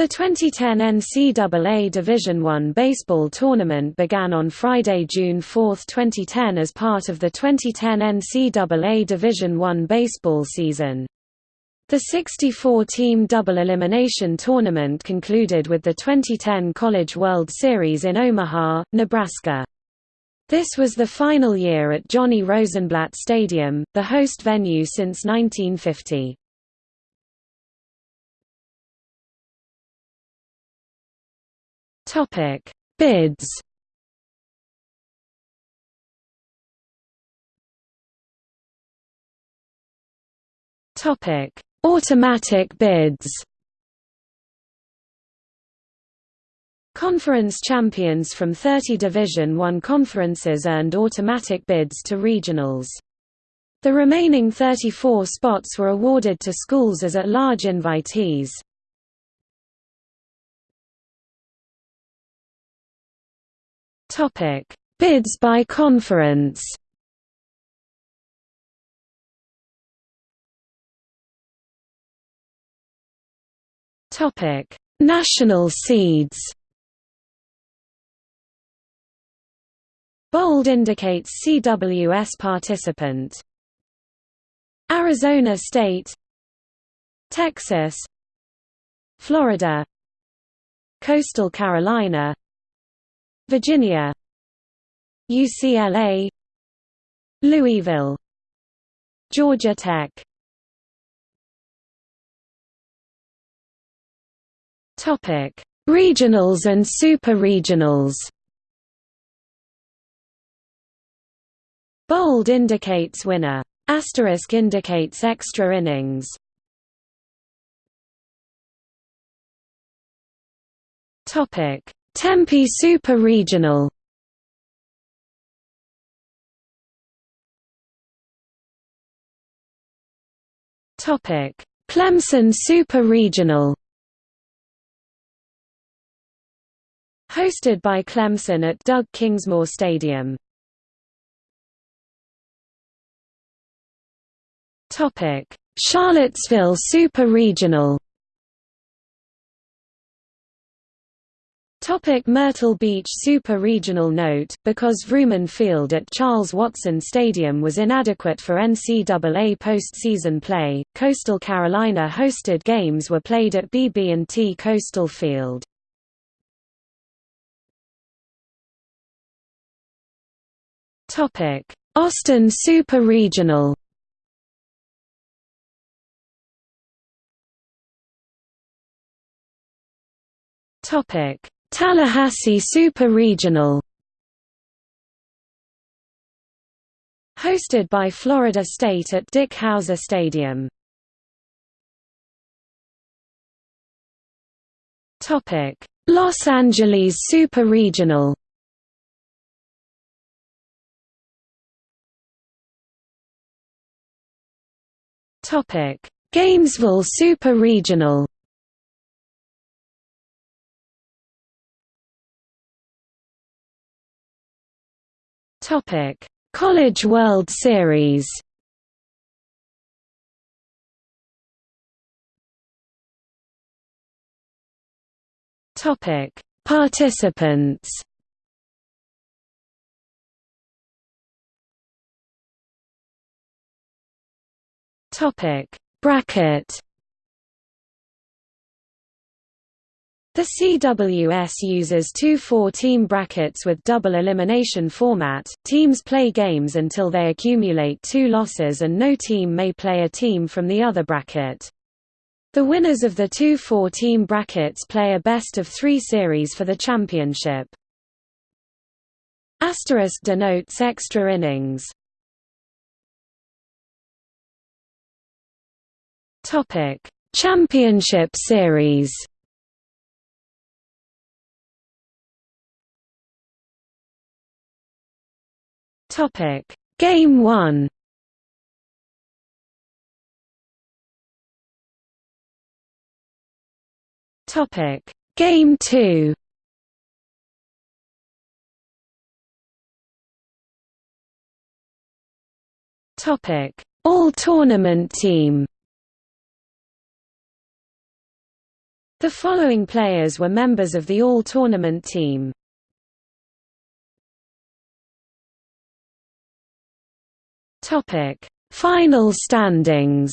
The 2010 NCAA Division I baseball tournament began on Friday, June 4, 2010 as part of the 2010 NCAA Division I baseball season. The 64-team double elimination tournament concluded with the 2010 College World Series in Omaha, Nebraska. This was the final year at Johnny Rosenblatt Stadium, the host venue since 1950. Topic: Bids. Topic: Automatic bids. Conference champions from 30 Division I conferences earned automatic bids to regionals. The remaining 34 spots were awarded to schools as at-large invitees. Topic: Bids by conference. Topic: National seeds. Bold indicates CWS participant. Arizona State Texas Florida Coastal Carolina Virginia UCLA Louisville Georgia Tech Topic: Regionals and super-regionals. Bold indicates winner. Asterisk indicates extra innings. Topic: Tempe Super Regional. Topic: Clemson Super Regional. Hosted by Clemson at Doug Kingsmore Stadium. Charlottesville Super Regional Topic Myrtle Beach Super Regional Note, because Vrooman Field at Charles Watson Stadium was inadequate for NCAA postseason play, Coastal Carolina hosted games were played at BB&T Coastal Field. Austin Super Regional Topic Tallahassee Super Regional Hosted by Florida State at Dick Howser Stadium. Los Angeles Super Regional Gainesville Super Regional Topic: College World Series. Topic: Participants. Topic: Bracket. The CWS uses two four-team brackets with double elimination format. Teams play games until they accumulate two losses and no team may play a team from the other bracket. The winners of the two four-team brackets play a best-of-three series for the championship. Asterisk denotes extra innings. Championship Series. Topic: Game 1. Topic: Game 2. Topic: All Tournament Team. The following players were members of the all-tournament team. Topic: Final standings.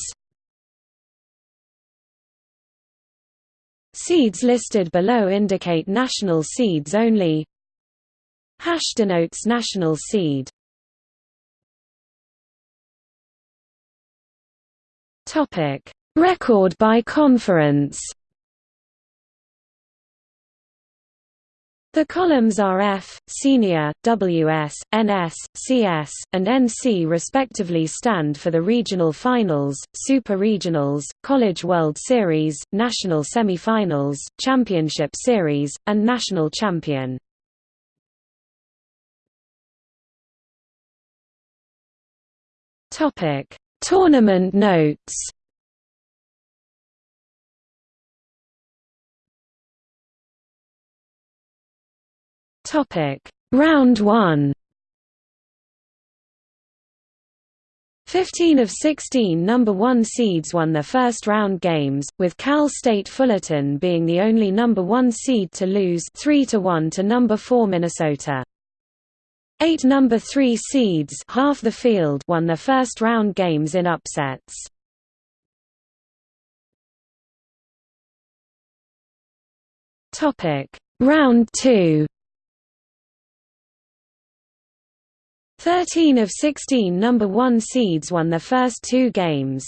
Seeds listed below indicate national seeds only. Hash denotes national seed. Topic: Record by conference. The columns are F, Senior, WS, NS, CS, and NC respectively stand for the regional finals, super regionals, College World Series, national semifinals, championship series, and national champion. Tournament notes. Topic: Round 1. 15 of 16 number 1 seeds won their first round games, with Cal State Fullerton being the only number 1 seed to lose 3 to 1 to number 4 Minnesota. 8 number 3 seeds, half the field, won their first round games in upsets. Topic: Round 2. 13 of 16 number 1 seeds won their first two games.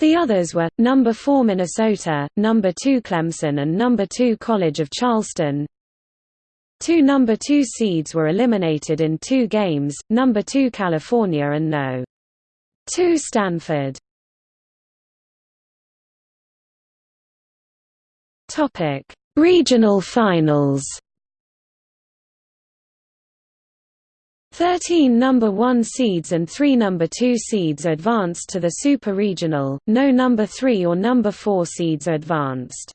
The others were, number 4 Minnesota, number 2 Clemson and number 2 College of Charleston. Two number 2 seeds were eliminated in two games, number 2 California and no. 2 Stanford. Regional finals 13 number 1 seeds and 3 number 2 seeds advanced to the Super Regional, no number 3 or number 4 seeds advanced.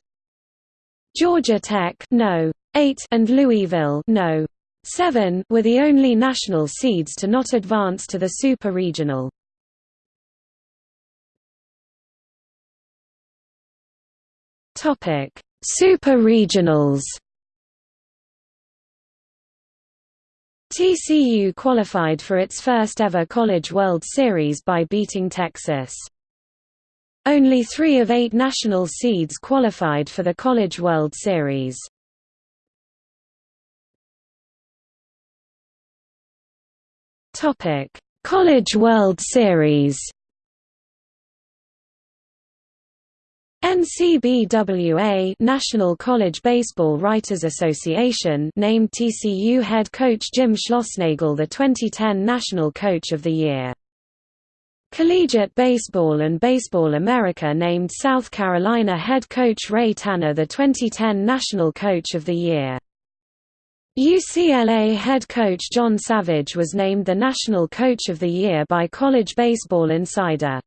Georgia Tech no. 8 and Louisville no. 7 were the only national seeds to not advance to the Super Regional. Super Regionals TCU qualified for its first ever College World Series by beating Texas. Only three of eight national seeds qualified for the College World Series. College World Series NCBWA National College Baseball Writers Association named TCU head coach Jim Schlossnagle the 2010 National Coach of the Year. Collegiate Baseball and Baseball America named South Carolina head coach Ray Tanner the 2010 National Coach of the Year. UCLA head coach John Savage was named the National Coach of the Year by College Baseball Insider.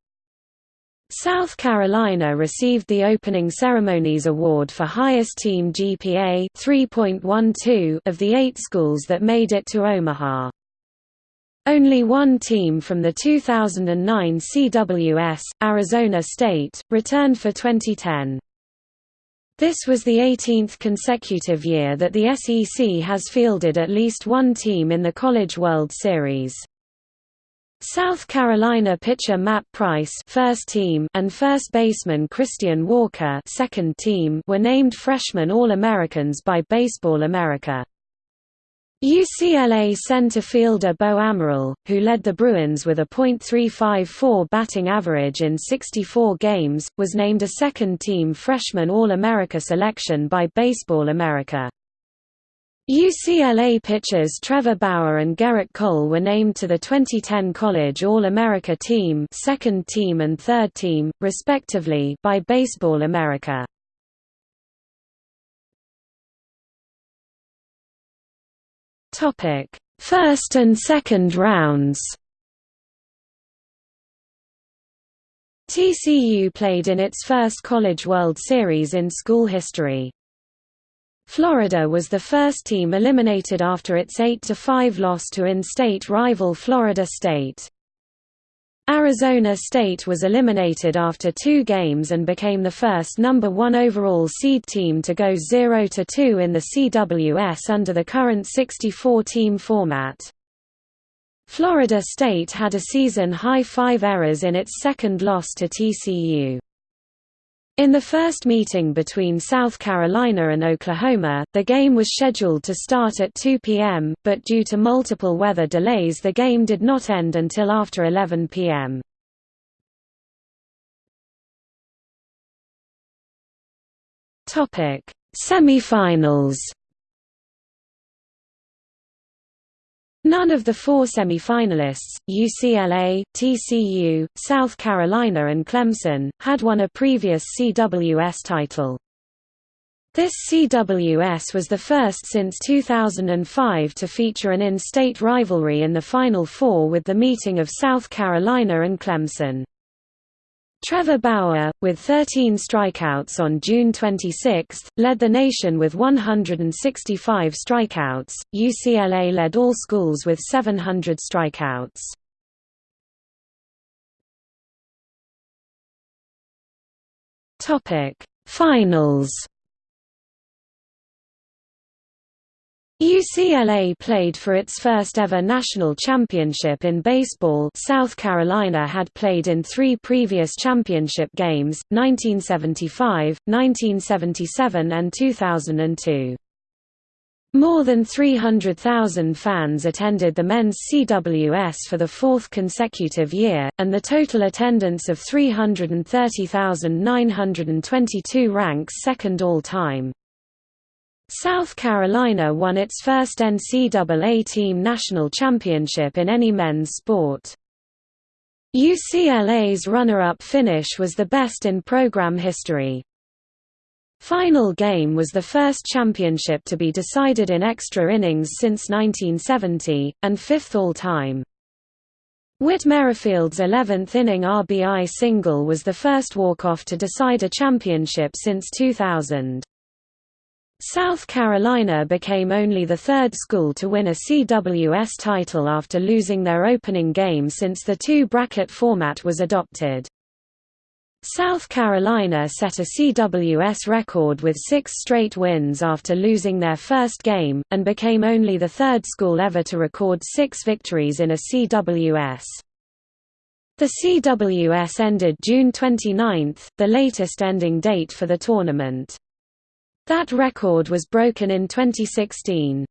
South Carolina received the opening ceremonies award for highest team GPA 3.12 of the eight schools that made it to Omaha. Only one team from the 2009 CWS, Arizona State, returned for 2010. This was the 18th consecutive year that the SEC has fielded at least one team in the College World Series. South Carolina pitcher Matt Price first team and first baseman Christian Walker second team were named freshman All-Americans by Baseball America. UCLA center fielder Beau Amaral, who led the Bruins with a .354 batting average in 64 games, was named a second-team freshman All-America selection by Baseball America. UCLA pitchers Trevor Bauer and Gerrit Cole were named to the 2010 College All-America team second team and third team, respectively by Baseball America. First and second rounds TCU played in its first College World Series in school history. Florida was the first team eliminated after its 8–5 loss to in-state rival Florida State. Arizona State was eliminated after two games and became the first number one overall seed team to go 0–2 in the CWS under the current 64-team format. Florida State had a season-high five errors in its second loss to TCU. In the first meeting between South Carolina and Oklahoma, the game was scheduled to start at 2 p.m., but due to multiple weather delays the game did not end until after 11 p.m. Semifinals None of the four semi-finalists, UCLA, TCU, South Carolina and Clemson, had won a previous CWS title. This CWS was the first since 2005 to feature an in-state rivalry in the Final Four with the meeting of South Carolina and Clemson. Trevor Bauer, with 13 strikeouts on June 26, led the nation with 165 strikeouts. UCLA led all schools with 700 strikeouts. Topic: Finals. UCLA played for its first ever national championship in baseball South Carolina had played in three previous championship games, 1975, 1977 and 2002. More than 300,000 fans attended the men's CWS for the fourth consecutive year, and the total attendance of 330,922 ranks second all-time. South Carolina won its first NCAA team national championship in any men's sport. UCLA's runner-up finish was the best in program history. Final game was the first championship to be decided in extra innings since 1970, and fifth all-time. Whit Merrifield's 11th inning RBI single was the first walk-off to decide a championship since 2000. South Carolina became only the third school to win a CWS title after losing their opening game since the two-bracket format was adopted. South Carolina set a CWS record with six straight wins after losing their first game, and became only the third school ever to record six victories in a CWS. The CWS ended June 29, the latest ending date for the tournament. That record was broken in 2016.